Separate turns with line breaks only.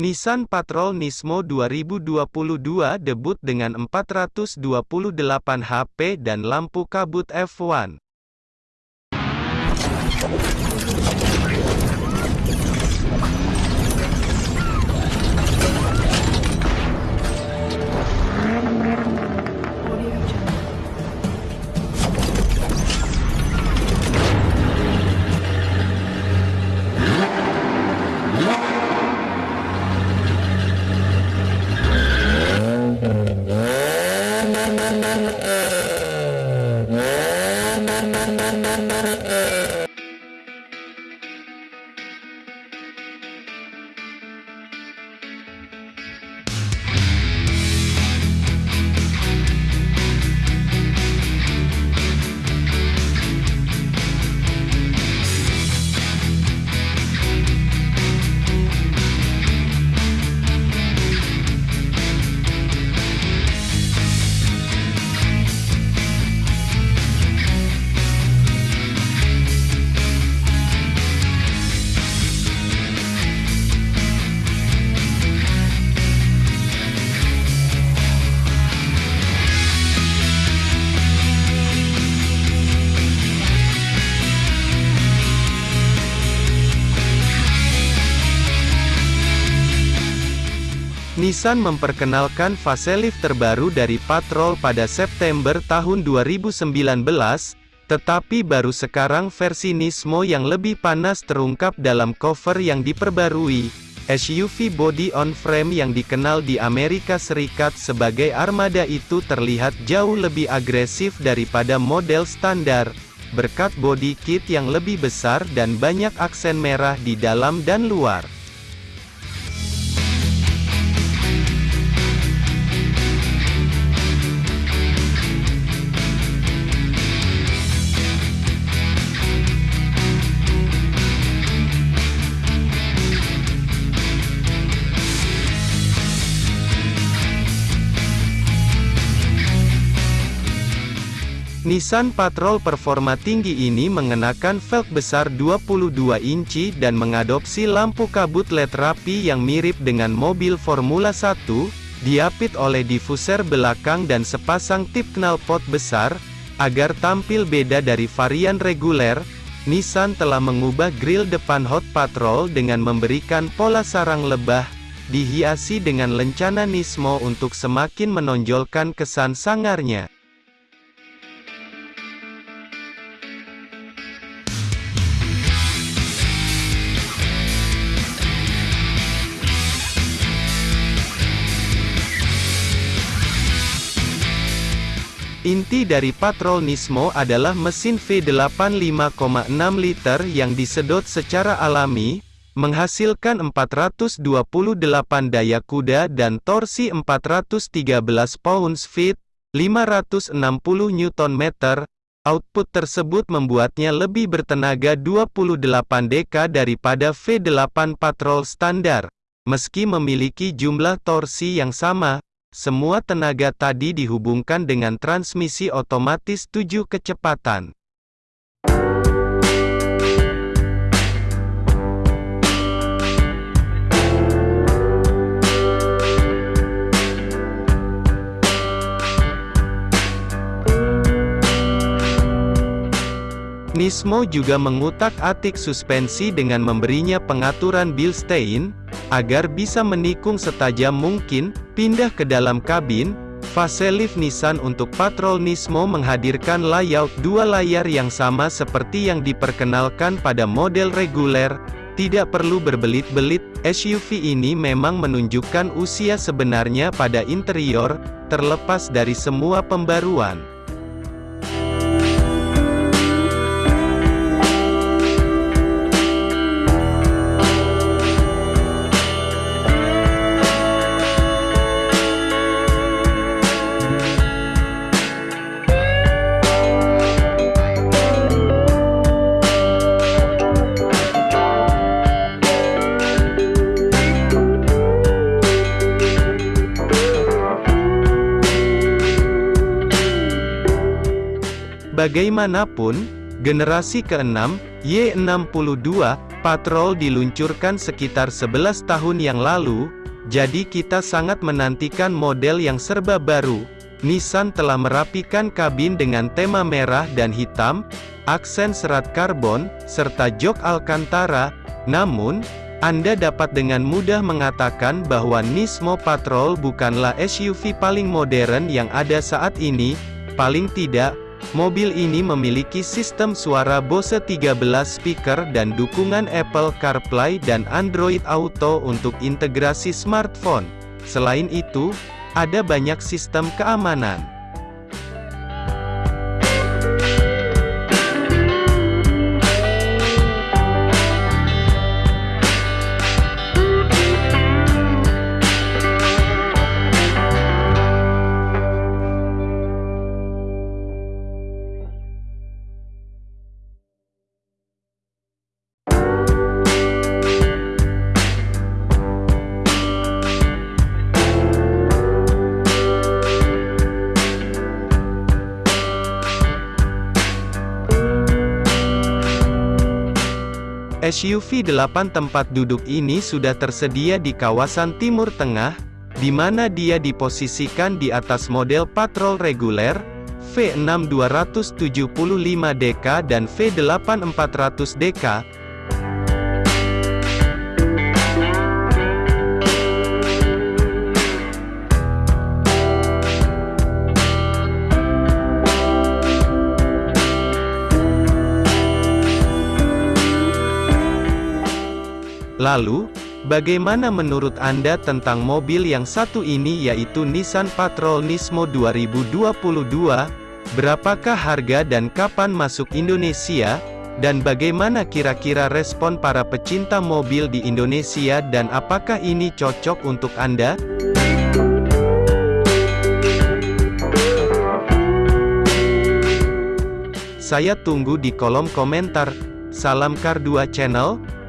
Nissan Patrol Nismo 2022 debut dengan 428 HP dan lampu kabut F1. uh, uh, uh. Nissan memperkenalkan facelift terbaru dari Patrol pada September tahun 2019, tetapi baru sekarang versi Nismo yang lebih panas terungkap dalam cover yang diperbarui. SUV body on frame yang dikenal di Amerika Serikat sebagai Armada itu terlihat jauh lebih agresif daripada model standar, berkat body kit yang lebih besar dan banyak aksen merah di dalam dan luar. Nissan Patrol performa tinggi ini mengenakan velg besar 22 inci dan mengadopsi lampu kabut LED rapi yang mirip dengan mobil Formula 1, diapit oleh diffuser belakang dan sepasang tip knalpot besar, agar tampil beda dari varian reguler, Nissan telah mengubah grill depan Hot Patrol dengan memberikan pola sarang lebah, dihiasi dengan lencana Nismo untuk semakin menonjolkan kesan sangarnya. Inti dari Patrol Nismo adalah mesin V8 5,6 liter yang disedot secara alami, menghasilkan 428 daya kuda dan torsi 413 pounds-feet, 560 Nm. Output tersebut membuatnya lebih bertenaga 28 dk daripada V8 Patrol standar. Meski memiliki jumlah torsi yang sama, semua tenaga tadi dihubungkan dengan transmisi otomatis 7 kecepatan. Nismo juga mengutak-atik suspensi dengan memberinya pengaturan Bilstein, Agar bisa menikung setajam mungkin, pindah ke dalam kabin, Facelift Nissan untuk Patrol Nismo menghadirkan layout dua layar yang sama seperti yang diperkenalkan pada model reguler, tidak perlu berbelit-belit, SUV ini memang menunjukkan usia sebenarnya pada interior, terlepas dari semua pembaruan. Bagaimanapun, generasi ke-6, Y62, Patrol diluncurkan sekitar 11 tahun yang lalu, jadi kita sangat menantikan model yang serba baru. Nissan telah merapikan kabin dengan tema merah dan hitam, aksen serat karbon, serta jok Alcantara. Namun, Anda dapat dengan mudah mengatakan bahwa Nismo Patrol bukanlah SUV paling modern yang ada saat ini, paling tidak, Mobil ini memiliki sistem suara Bose 13 speaker dan dukungan Apple CarPlay dan Android Auto untuk integrasi smartphone. Selain itu, ada banyak sistem keamanan. SUV 8 tempat duduk ini sudah tersedia di kawasan Timur Tengah, di mana dia diposisikan di atas model patrol reguler, V6 275DK dan V8 400DK, Lalu, bagaimana menurut Anda tentang mobil yang satu ini yaitu Nissan Patrol Nismo 2022? Berapakah harga dan kapan masuk Indonesia? Dan bagaimana kira-kira respon para pecinta mobil di Indonesia dan apakah ini cocok untuk Anda? Saya tunggu di kolom komentar. Salam Kar 2 Channel,